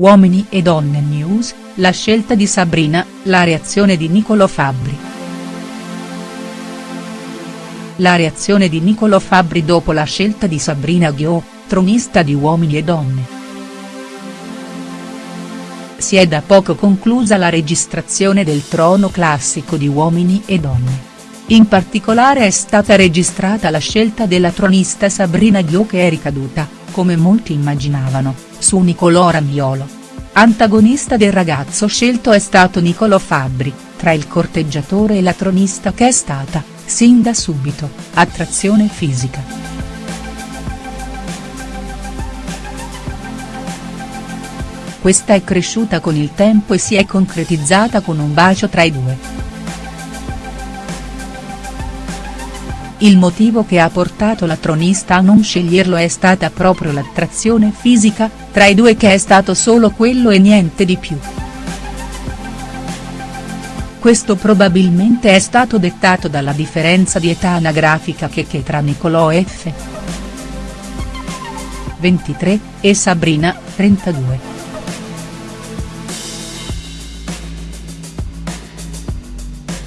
Uomini e Donne News, la scelta di Sabrina, la reazione di Niccolò Fabbri. La reazione di Niccolò Fabbri dopo la scelta di Sabrina Ghio, tronista di Uomini e Donne. Si è da poco conclusa la registrazione del trono classico di Uomini e Donne. In particolare è stata registrata la scelta della tronista Sabrina Ghio che è ricaduta, come molti immaginavano, su Niccolò Ramiolo. Antagonista del ragazzo scelto è stato Niccolò Fabbri, tra il corteggiatore e la tronista che è stata, sin da subito, attrazione fisica. Questa è cresciuta con il tempo e si è concretizzata con un bacio tra i due. Il motivo che ha portato la tronista a non sceglierlo è stata proprio l'attrazione fisica, tra i due che è stato solo quello e niente di più. Questo probabilmente è stato dettato dalla differenza di età anagrafica che che tra Nicolò F. 23, e Sabrina, 32.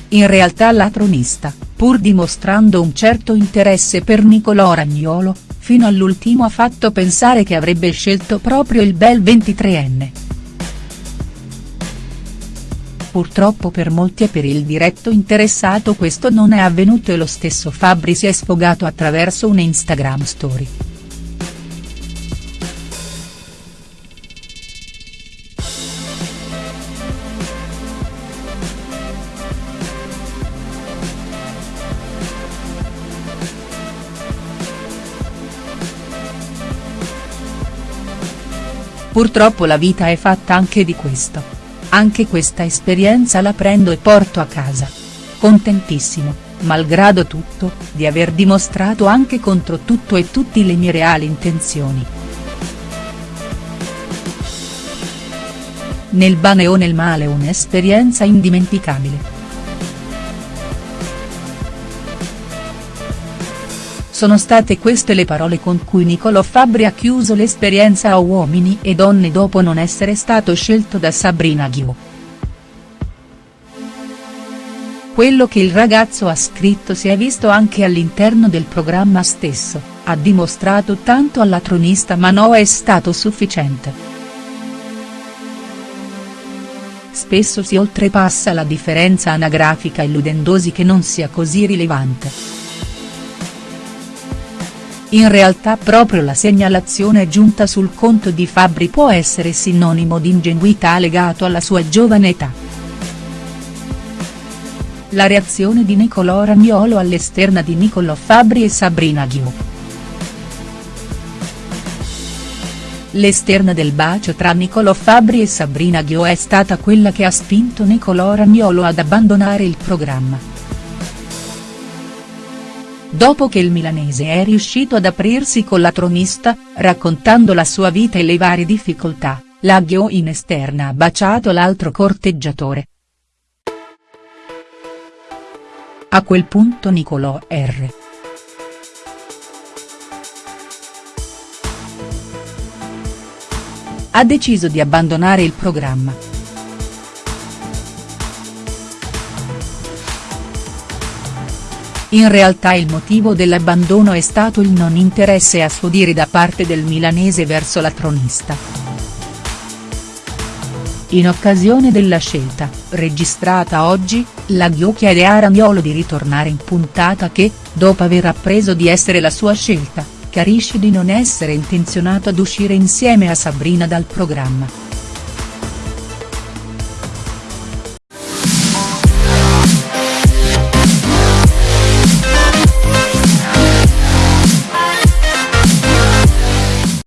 In realtà la tronista, pur dimostrando un certo interesse per Niccolò Ragnolo, fino all'ultimo ha fatto pensare che avrebbe scelto proprio il bel 23enne. Purtroppo per molti e per il diretto interessato questo non è avvenuto e lo stesso Fabbri si è sfogato attraverso un Instagram story. Purtroppo la vita è fatta anche di questo. Anche questa esperienza la prendo e porto a casa. Contentissimo, malgrado tutto, di aver dimostrato anche contro tutto e tutti le mie reali intenzioni. Nel bene o nel male un'esperienza indimenticabile. Sono state queste le parole con cui Niccolò Fabbri ha chiuso l'esperienza a Uomini e Donne dopo non essere stato scelto da Sabrina Ghio. Quello che il ragazzo ha scritto si è visto anche all'interno del programma stesso, ha dimostrato tanto alla tronista ma no è stato sufficiente. Spesso si oltrepassa la differenza anagrafica illudendosi che non sia così rilevante. In realtà proprio la segnalazione giunta sul conto di Fabbri può essere sinonimo di ingenuità legato alla sua giovane età. La reazione di Niccolò Ragnolo all'esterna di Niccolò Fabbri e Sabrina Ghiu. L'esterna del bacio tra Niccolò Fabbri e Sabrina Ghio è stata quella che ha spinto Niccolò Ragnolo ad abbandonare il programma. Dopo che il milanese è riuscito ad aprirsi con la tronista, raccontando la sua vita e le varie difficoltà, la Ghio in esterna ha baciato l'altro corteggiatore. A quel punto Niccolò R. ha deciso di abbandonare il programma. In realtà il motivo dell'abbandono è stato il non interesse a suo dire da parte del milanese verso la tronista. In occasione della scelta, registrata oggi, la Ghio chiede a Ragnolo di ritornare in puntata che, dopo aver appreso di essere la sua scelta, chiarisce di non essere intenzionato ad uscire insieme a Sabrina dal programma.